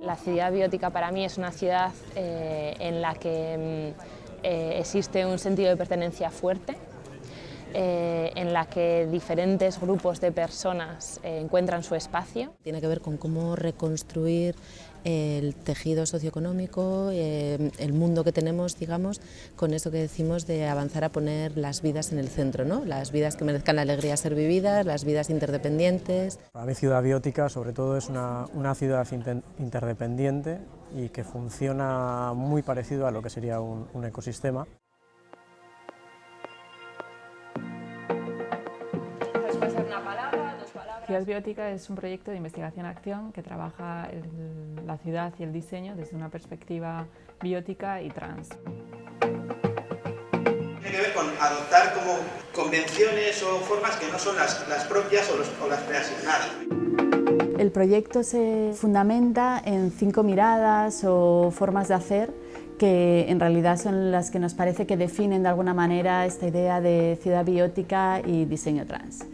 La ciudad biótica para mí es una ciudad eh, en la que mm, eh, existe un sentido de pertenencia fuerte, eh, en la que diferentes grupos de personas eh, encuentran su espacio. Tiene que ver con cómo reconstruir el tejido socioeconómico, eh, el mundo que tenemos, digamos, con eso que decimos de avanzar a poner las vidas en el centro, ¿no? las vidas que merezcan la alegría de ser vividas, las vidas interdependientes. Para mí Ciudad Biótica sobre todo es una, una ciudad interdependiente y que funciona muy parecido a lo que sería un, un ecosistema. Ciudad Biótica es un proyecto de investigación-acción que trabaja el, la ciudad y el diseño desde una perspectiva biótica y trans. Tiene que ver con adoptar como convenciones o formas que no son las, las propias o, los, o las preasignadas. El proyecto se fundamenta en cinco miradas o formas de hacer que en realidad son las que nos parece que definen de alguna manera esta idea de ciudad biótica y diseño trans.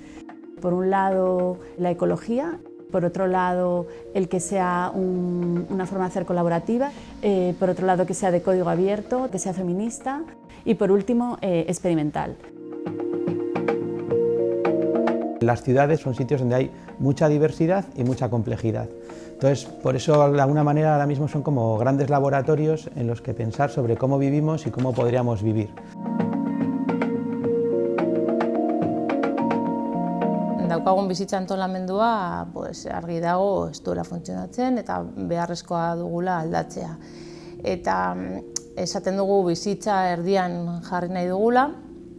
Por un lado, la ecología, por otro lado, el que sea un, una forma de hacer colaborativa, eh, por otro lado, que sea de código abierto, que sea feminista y por último, eh, experimental. Las ciudades son sitios donde hay mucha diversidad y mucha complejidad. Entonces, por eso de alguna manera ahora mismo son como grandes laboratorios en los que pensar sobre cómo vivimos y cómo podríamos vivir. Daukagun bizitza antolamendua pues, argi dago ez duela funtzionatzen eta beharrezkoa dugula aldatzea. Eta esaten dugu bizitza erdian jarri nahi dugula,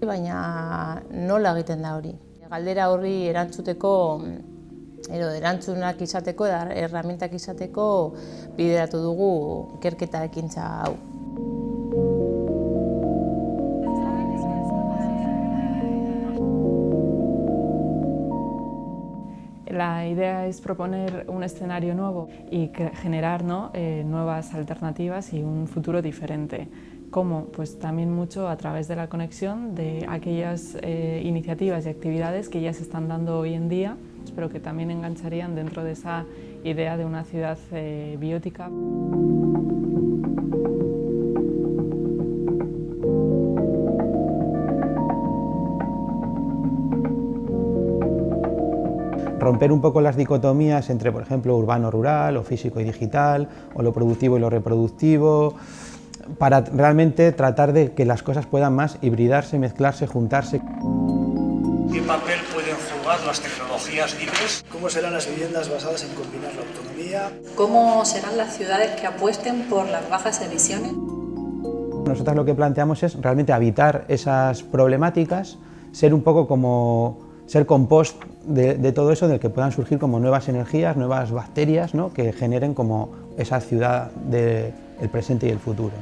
baina nola egiten da hori. Galdera horri erantzuteko Ero, erantzunak izateko, erramintak izateko bideratu dugu ikerketa ekintza hau. La idea es proponer un escenario nuevo y generar ¿no? eh, nuevas alternativas y un futuro diferente. ¿Cómo? Pues también mucho a través de la conexión de aquellas eh, iniciativas y actividades que ya se están dando hoy en día, pero que también engancharían dentro de esa idea de una ciudad eh, biótica. Romper un poco las dicotomías entre, por ejemplo, urbano-rural, o físico y digital, o lo productivo y lo reproductivo, para realmente tratar de que las cosas puedan más hibridarse, mezclarse, juntarse. ¿Qué papel pueden jugar las tecnologías libres? ¿Cómo serán las viviendas basadas en combinar la autonomía? ¿Cómo serán las ciudades que apuesten por las bajas emisiones? Nosotros lo que planteamos es realmente habitar esas problemáticas, ser un poco como ser compost de, todo eso, del que puedan surgir como nuevas energías, nuevas bacterias ¿no? que generen como esa ciudad del presente y el futuro.